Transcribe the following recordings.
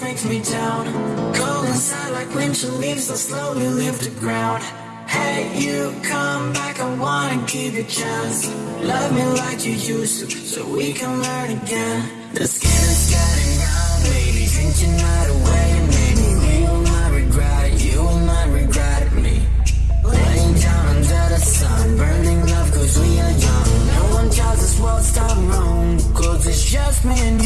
Breaks brings me down. Cold inside like winter leaves that slowly leave the ground. Hey, you come back, I wanna give you a chance. Love me like you used to, so we can learn again. The skin is getting round, baby, drinking right away? Maybe we will not regret it, you will not regret me Laying down under the sun, burning love cause we are young. No one tells us what's done wrong, cause it's just me and you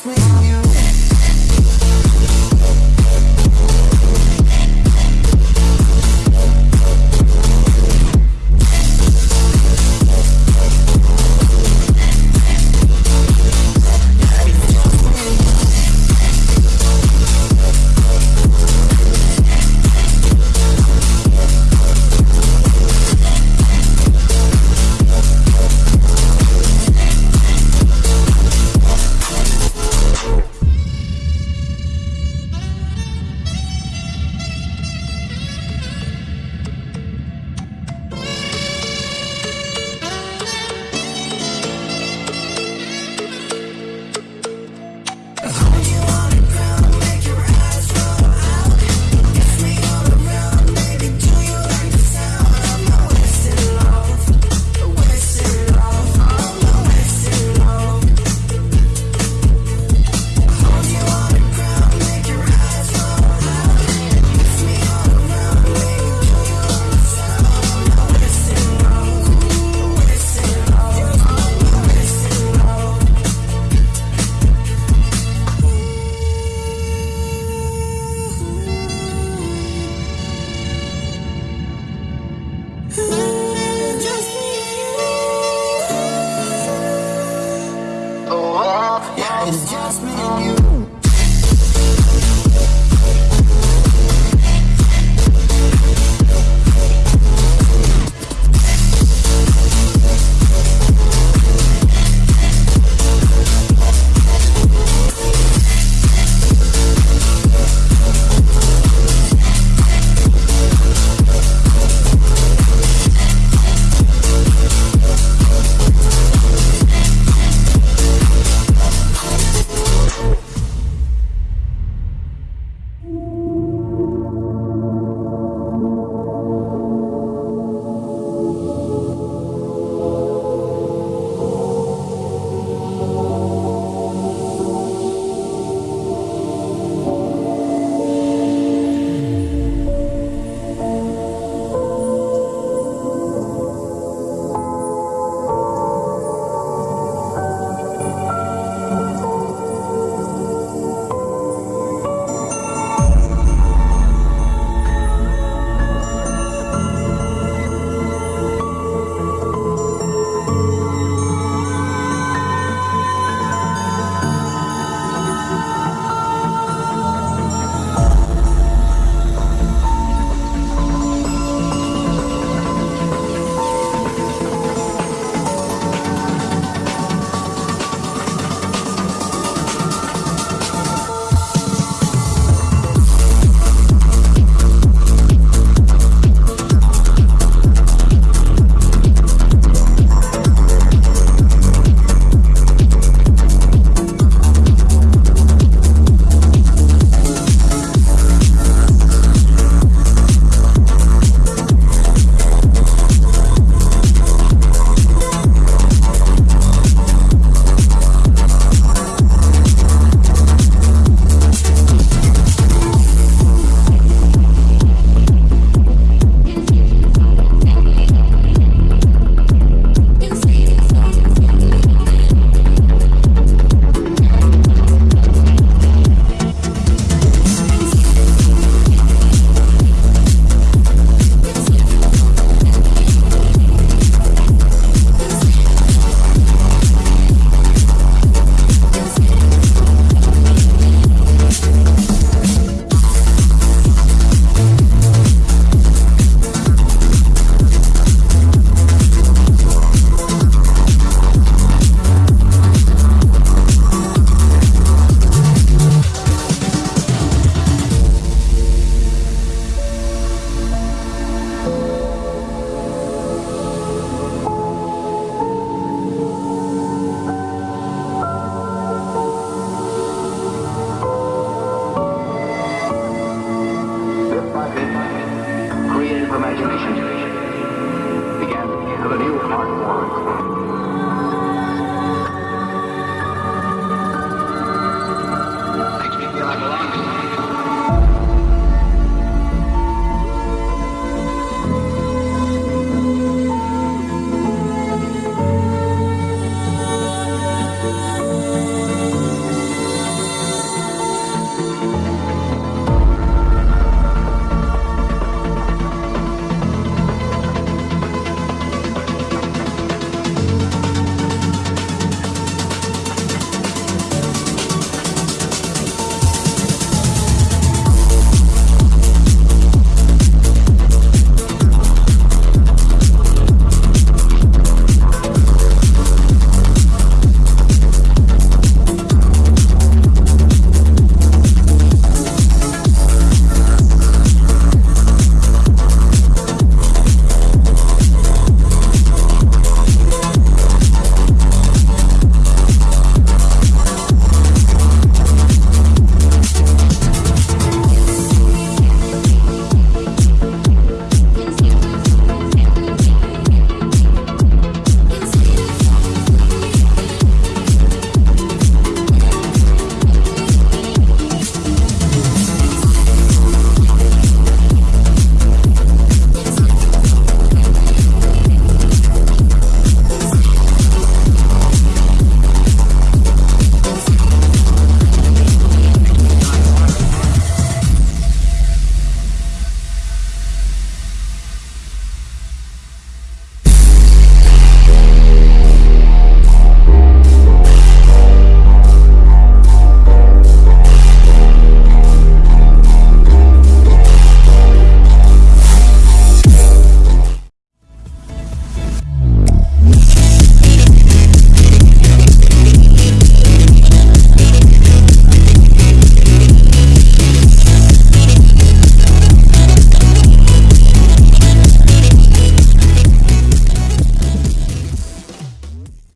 It's me